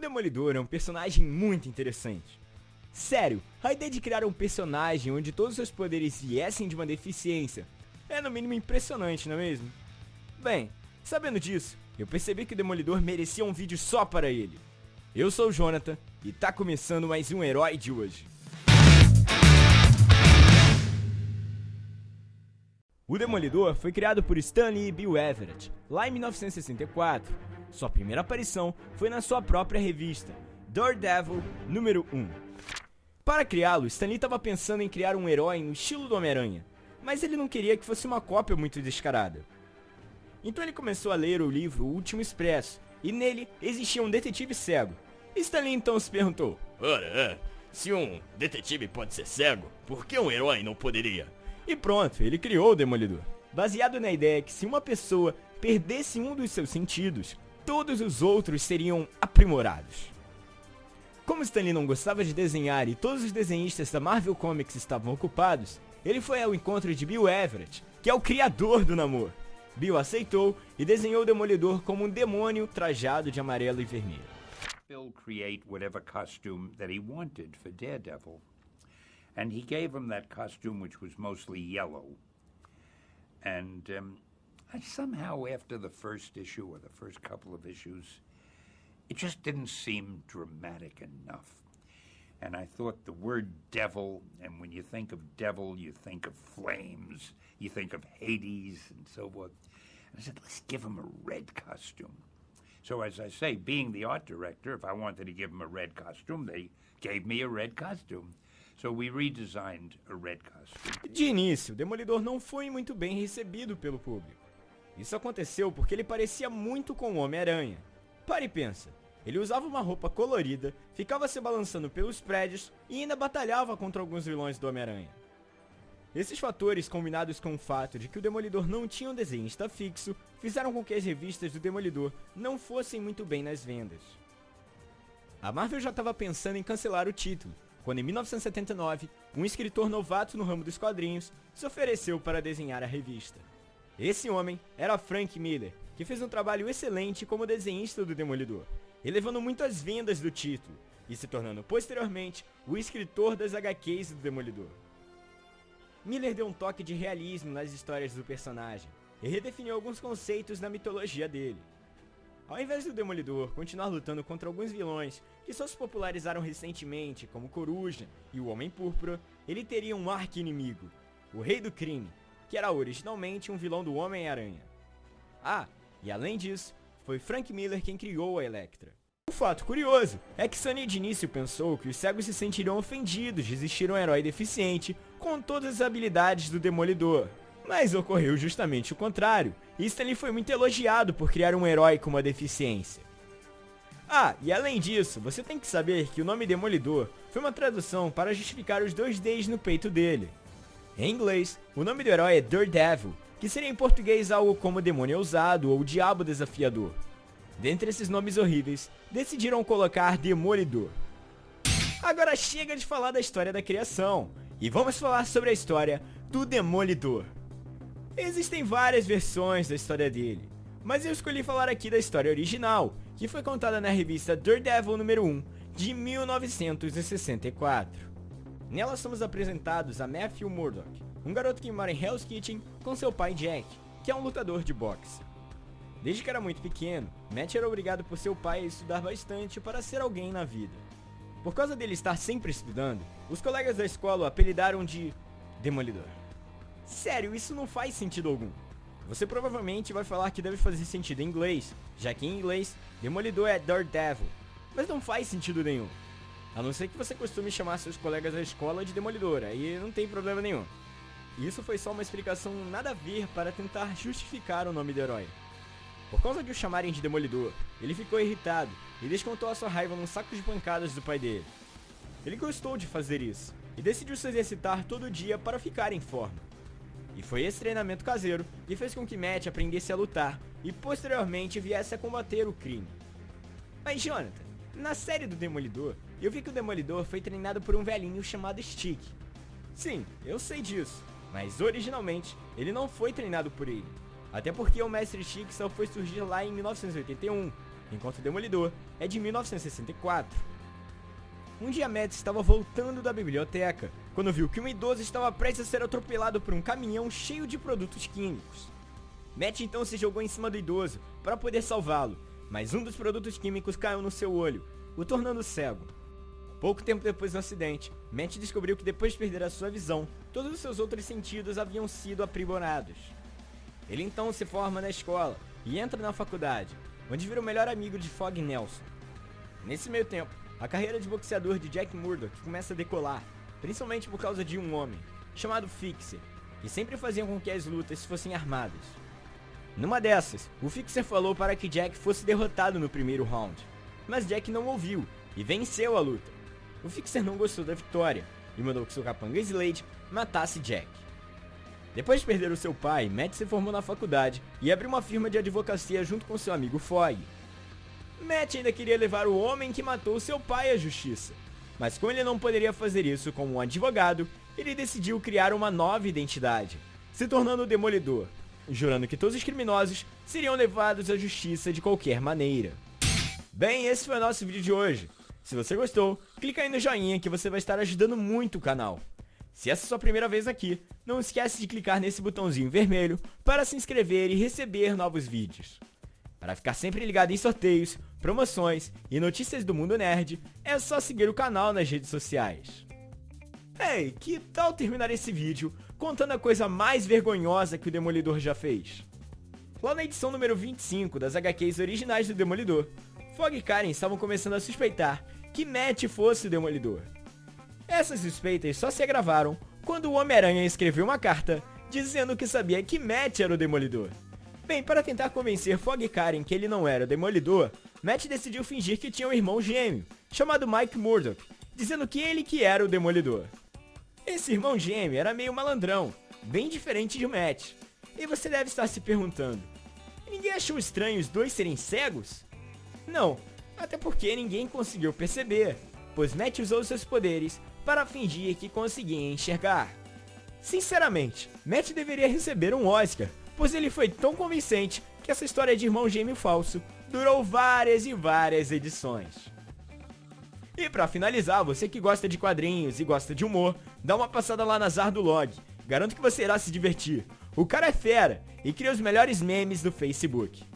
O Demolidor é um personagem muito interessante. Sério, a ideia de criar um personagem onde todos os seus poderes viessem de uma deficiência é no mínimo impressionante, não é mesmo? Bem, sabendo disso, eu percebi que o Demolidor merecia um vídeo só para ele. Eu sou o Jonathan e tá começando mais um Herói de hoje. O Demolidor foi criado por Stanley e Bill Everett lá em 1964. Sua primeira aparição foi na sua própria revista, Daredevil número 1. Para criá-lo, Stanley estava pensando em criar um herói no estilo do Homem-Aranha, mas ele não queria que fosse uma cópia muito descarada. Então ele começou a ler o livro O Último Expresso, e nele existia um detetive cego. Stanley então se perguntou: Ora, é, se um detetive pode ser cego, por que um herói não poderia? E pronto, ele criou o Demolidor. Baseado na ideia que se uma pessoa perdesse um dos seus sentidos, todos os outros seriam aprimorados. Como Stanley não gostava de desenhar e todos os desenhistas da Marvel Comics estavam ocupados, ele foi ao encontro de Bill Everett, que é o criador do Namor. Bill aceitou e desenhou o Demolidor como um demônio trajado de amarelo e vermelho. Bill create whatever costume that he wanted for Daredevil. And he gave him that costume, which was mostly yellow. And um, I somehow, after the first issue or the first couple of issues, it just didn't seem dramatic enough. And I thought the word devil, and when you think of devil, you think of flames, you think of Hades, and so forth. And I said, let's give him a red costume. So, as I say, being the art director, if I wanted to give him a red costume, they gave me a red costume. So we redesigned a red costume. De início, Demolidor não foi muito bem recebido pelo público. Isso aconteceu porque ele parecia muito com o Homem-Aranha. Pare e pensa. Ele usava uma roupa colorida, ficava se balançando pelos prédios e ainda batalhava contra alguns vilões do Homem-Aranha. Esses fatores, combinados com o fato de que o Demolidor não tinha um desenhista fixo, fizeram com que as revistas do Demolidor não fossem muito bem nas vendas. A Marvel já estava pensando em cancelar o título, quando em 1979, um escritor novato no ramo dos quadrinhos se ofereceu para desenhar a revista. Esse homem era Frank Miller, que fez um trabalho excelente como desenhista do Demolidor, elevando muitas vendas do título e se tornando posteriormente o escritor das HQs do Demolidor. Miller deu um toque de realismo nas histórias do personagem e redefiniu alguns conceitos na mitologia dele. Ao invés do Demolidor continuar lutando contra alguns vilões que só se popularizaram recentemente, como Coruja e o Homem Púrpura, ele teria um arqui-inimigo, o Rei do Crime, que era originalmente um vilão do Homem-Aranha. Ah, e além disso, foi Frank Miller quem criou a Elektra. Um fato curioso é que Sony de início pensou que os cegos se sentiriam ofendidos de existir um herói deficiente com todas as habilidades do Demolidor. Mas ocorreu justamente o contrário, e Stanley foi muito elogiado por criar um herói com uma deficiência. Ah, e além disso, você tem que saber que o nome Demolidor foi uma tradução para justificar os dois Ds no peito dele. Em inglês, o nome do herói é Daredevil, que seria em português algo como demônio ousado ou diabo desafiador. Dentre esses nomes horríveis, decidiram colocar Demolidor. Agora chega de falar da história da criação, e vamos falar sobre a história do Demolidor. Existem várias versões da história dele, mas eu escolhi falar aqui da história original, que foi contada na revista Daredevil número 1, de 1964. Nela somos apresentados a Matthew Murdock, um garoto que mora em Hell's Kitchen com seu pai Jack, que é um lutador de boxe. Desde que era muito pequeno, Matt era obrigado por seu pai a estudar bastante para ser alguém na vida. Por causa dele estar sempre estudando, os colegas da escola o apelidaram de Demolidor. Sério, isso não faz sentido algum. Você provavelmente vai falar que deve fazer sentido em inglês, já que em inglês, Demolidor é Daredevil, mas não faz sentido nenhum. A não ser que você costume chamar seus colegas da escola de Demolidor, aí não tem problema nenhum. Isso foi só uma explicação nada a ver para tentar justificar o nome do herói. Por causa de o chamarem de Demolidor, ele ficou irritado e descontou a sua raiva num saco de pancadas do pai dele. Ele gostou de fazer isso e decidiu se exercitar todo dia para ficar em forma. E foi esse treinamento caseiro que fez com que Matt aprendesse a lutar e posteriormente viesse a combater o crime. Mas Jonathan, na série do Demolidor, eu vi que o Demolidor foi treinado por um velhinho chamado Stick. Sim, eu sei disso, mas originalmente ele não foi treinado por ele. Até porque o Mestre Stick só foi surgir lá em 1981, enquanto o Demolidor é de 1964. Um dia Matt estava voltando da biblioteca, quando viu que um idoso estava prestes a ser atropelado por um caminhão cheio de produtos químicos. Matt então se jogou em cima do idoso para poder salvá-lo, mas um dos produtos químicos caiu no seu olho, o tornando cego. Pouco tempo depois do acidente, Matt descobriu que depois de perder a sua visão, todos os seus outros sentidos haviam sido aprimorados. Ele então se forma na escola e entra na faculdade, onde vira o melhor amigo de Fog Nelson. Nesse meio tempo, a carreira de boxeador de Jack Murdoch começa a decolar, principalmente por causa de um homem, chamado Fixer, que sempre fazia com que as lutas fossem armadas. Numa dessas, o Fixer falou para que Jack fosse derrotado no primeiro round, mas Jack não ouviu e venceu a luta. O Fixer não gostou da vitória e mandou que seu capanga Slade matasse Jack. Depois de perder o seu pai, Matt se formou na faculdade e abriu uma firma de advocacia junto com seu amigo Fogg. Matt ainda queria levar o homem que matou seu pai à justiça, mas como ele não poderia fazer isso como um advogado, ele decidiu criar uma nova identidade, se tornando o Demolidor, jurando que todos os criminosos seriam levados à justiça de qualquer maneira. Bem, esse foi o nosso vídeo de hoje. Se você gostou, clica aí no joinha que você vai estar ajudando muito o canal. Se essa é a sua primeira vez aqui, não esquece de clicar nesse botãozinho vermelho para se inscrever e receber novos vídeos. Para ficar sempre ligado em sorteios, promoções e notícias do mundo nerd, é só seguir o canal nas redes sociais. Ei, que tal terminar esse vídeo contando a coisa mais vergonhosa que o Demolidor já fez? Lá na edição número 25 das HQs originais do Demolidor, Fog e Karen estavam começando a suspeitar que Matt fosse o Demolidor. Essas suspeitas só se agravaram quando o Homem-Aranha escreveu uma carta dizendo que sabia que Matt era o Demolidor. Bem, para tentar convencer Fog e Karen que ele não era o Demolidor, Matt decidiu fingir que tinha um irmão gêmeo, chamado Mike Murdock, dizendo que ele que era o Demolidor. Esse irmão gêmeo era meio malandrão, bem diferente de Matt. E você deve estar se perguntando, ninguém achou estranho os dois serem cegos? Não, até porque ninguém conseguiu perceber, pois Matt usou seus poderes para fingir que conseguia enxergar. Sinceramente, Matt deveria receber um Oscar, pois ele foi tão convincente que essa história de irmão gêmeo falso durou várias e várias edições. E para finalizar, você que gosta de quadrinhos e gosta de humor, dá uma passada lá na Zardulog. Garanto que você irá se divertir. O cara é fera e cria os melhores memes do Facebook.